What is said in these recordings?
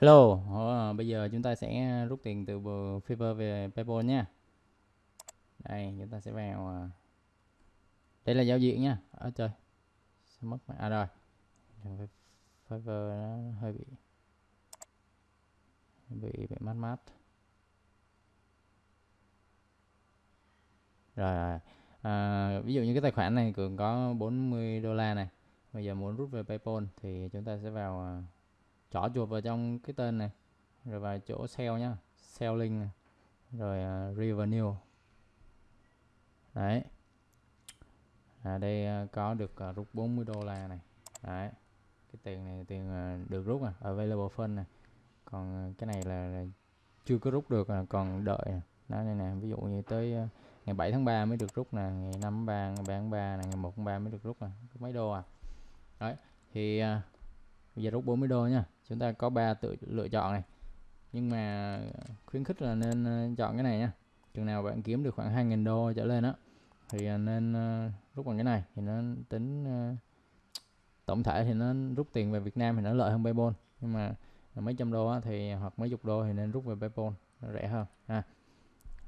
Hello, ờ, bây giờ chúng ta sẽ rút tiền từ Fiverr về PayPal nha. Đây, chúng ta sẽ vào à, đây là giao diện nha. Ở trời. Sao mất à rồi. Fiverr nó hơi bị bị bị mát mát. Rồi, rồi. À, ví dụ như cái tài khoản này cường có 40 đô la này. Bây giờ muốn rút về PayPal thì chúng ta sẽ vào à, chỏ chuột vào trong cái tên này. Rồi vào chỗ sell nhá. Sell link này. rồi à, uh, revenue đấy. À, đây uh, có được uh, rút 40 đô la này. Đấy. Cái tiền này tiền uh, được rút à. Available fund này. Còn uh, cái này là, là chưa có rút được à, còn đợi à. đó này nè. Ví dụ như tới uh, ngày 7 tháng 3 mới được rút nè. Ngày 5 tháng 3 ngày 3 tháng 3 này ngày 1 tháng 3 mới được rút nè. Mấy đô à. Đấy. Thì uh, giờ rút 40 đô nha. Chúng ta có ba tự lựa chọn này. Nhưng mà khuyến khích là nên ờ, chọn cái này nha. Chừng nào bạn kiếm được khoảng 2.000 đô trở lên á thì ờ, nên ờ, rút bằng cái này. Thì nó tính tổng thể thì nó rút tiền về Việt Nam thì nó lợi hơn PayPal. Nhưng mà mấy trăm đô á, thì hoặc mấy chục đô thì nên rút về PayPal nó rẻ hơn ha.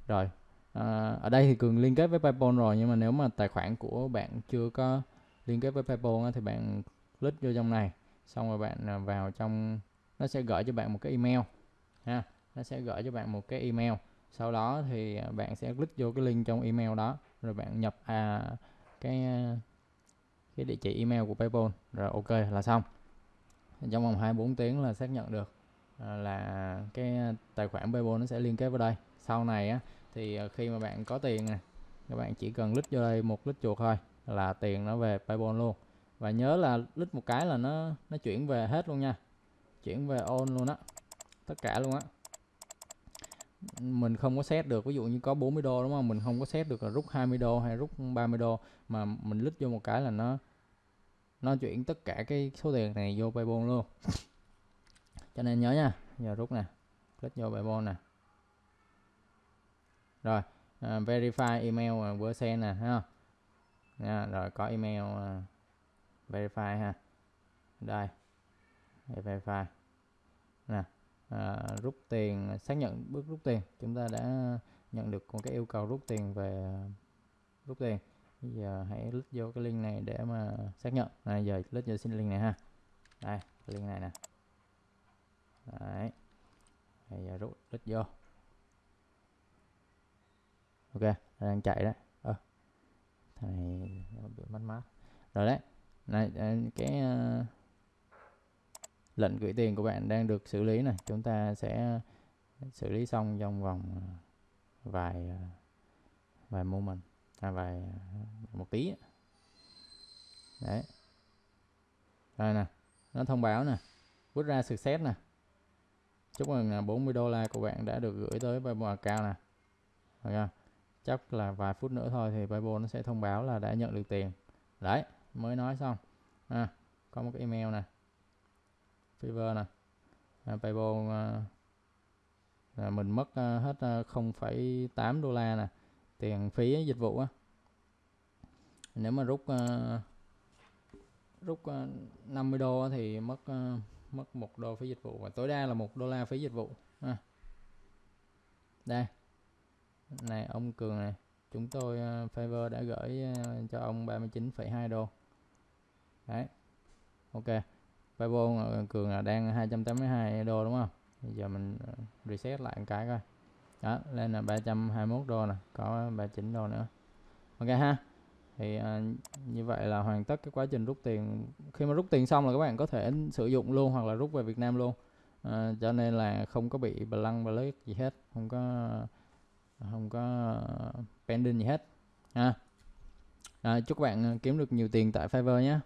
Rồi à, ở đây thì cường liên kết với PayPal rồi nhưng mà nếu mà tài khoản của bạn chưa có liên kết với PayPal á, thì bạn click vô trong này xong rồi bạn à, vào trong, nó sẽ gửi cho bạn một cái email, ha. Nó sẽ gửi cho bạn một cái email. Sau đó thì à, bạn sẽ click vô cái link trong email đó, rồi bạn nhập à cái à, cái địa chỉ email của PayPal. Rồi ok là xong. Trong vòng 24 tiếng là xác nhận được là cái tài khoản PayPal nó sẽ liên kết vào đây. Sau này á, thì khi mà bạn có tiền nè, các bạn chỉ cần click vô đây một click chuột thôi là tiền nó về PayPal luôn và nhớ là lít một cái là nó nó chuyển về hết luôn nha. Chuyển về on luôn á. Tất cả luôn á. Mình không có set được ví dụ như có 40 đô đúng không? Mình không có set được là rút 20 đô hay rút 30 đô. Mà mình lít vô một cái là nó nó chuyển tất cả cái số tiền này vô Paypal luôn. Cho nên nhớ nha. Giờ rút nè. Click vô Paypal nè. Rồi uh, verify email uh, vừa send nè ha nha rồi có email uh, verify ha. Đây. Verify. Nè à, rút tiền xác nhận bước rút tiền. Chúng ta đã nhận được một cái yêu cầu rút tiền về rút tiền. Bây giờ hãy click vô cái link này để mà xác nhận. Này giờ click vô xin link này ha. Đây link này nè. Đấy. Bây giờ rút click vô. Ok đang chạy đấy. Ơ à, thằng này bị mất mát. Rồi đấy này à, cái uh, lệnh gửi tiền của bạn đang được xử lý này. Chúng ta sẽ xử lý xong trong vòng à, vài vài moment à, vài một tí đấy. Đây nè nó thông báo nè rút ra success nè. Chúc mừng 40 đô la của bạn đã được gửi tới PayPal cao nè. Okay. chắc là vài phút nữa thôi thì PayPal nó sẽ thông báo là đã nhận được tiền. Đấy mới nói xong. À, có một cái email này, Fiverr nè. À, Paypal à, mình mất à, hết à, 0,8 đô la nè. Tiền phí dịch vụ á. Nếu mà rút à, rút à, 50 đô thì mất à, mất một đô phí dịch vụ. Và tối đa là một đô la phí dịch vụ. À. đây. Này ông cường này. Chúng tôi à, uh, Fiverr đã gửi uh, cho ông 39,2 đô đấy. Ok. Paypal ờ, cường là đang 282 đô đúng không? Bây giờ mình ờ, reset lại một cái coi. Đó lên là 321 đô nè có 39 đô nữa. Ok ha. Thì à, như vậy là hoàn tất cái quá trình rút tiền. Khi mà rút tiền xong là các bạn có thể sử dụng luôn hoặc là rút về Việt Nam luôn. À, cho nên là không có bị bờ lăng bờ lấy gì hết không có không có pending gì hết ha. À, chúc bạn kiếm được nhiều tiền tại Fiverr nhé.